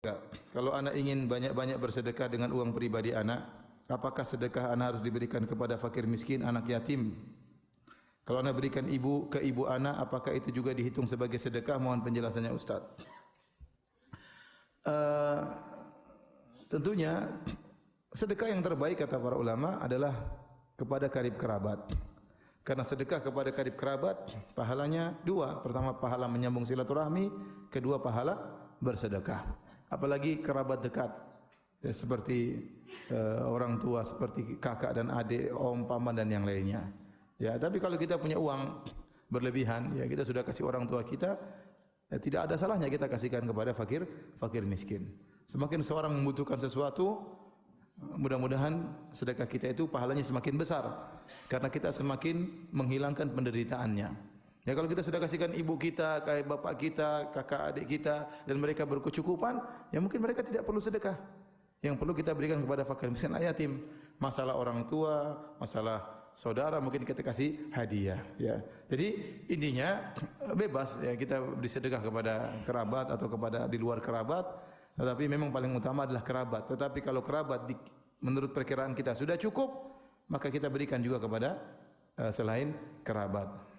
Kalau anak ingin banyak-banyak bersedekah dengan uang pribadi anak, apakah sedekah anak harus diberikan kepada fakir miskin, anak yatim? Kalau anak berikan ibu ke ibu anak, apakah itu juga dihitung sebagai sedekah? Mohon penjelasannya Ustaz. Uh, tentunya sedekah yang terbaik kata para ulama adalah kepada karib kerabat. Karena sedekah kepada karib kerabat pahalanya dua. Pertama pahala menyambung silaturahmi, kedua pahala bersedekah apalagi kerabat dekat ya, seperti uh, orang tua seperti kakak dan adik, om, paman dan yang lainnya. Ya, tapi kalau kita punya uang berlebihan, ya kita sudah kasih orang tua kita, ya, tidak ada salahnya kita kasihkan kepada fakir, fakir miskin. Semakin seorang membutuhkan sesuatu, mudah-mudahan sedekah kita itu pahalanya semakin besar karena kita semakin menghilangkan penderitaannya. Ya kalau kita sudah kasihkan ibu kita, kayak bapak kita, kakak adik kita dan mereka berkecukupan, ya mungkin mereka tidak perlu sedekah. Yang perlu kita berikan kepada fakir miskin yatim. Masalah orang tua, masalah saudara mungkin kita kasih hadiah ya. Jadi intinya bebas ya kita beri sedekah kepada kerabat atau kepada di luar kerabat, tetapi memang paling utama adalah kerabat. Tetapi kalau kerabat di, menurut perkiraan kita sudah cukup, maka kita berikan juga kepada uh, selain kerabat.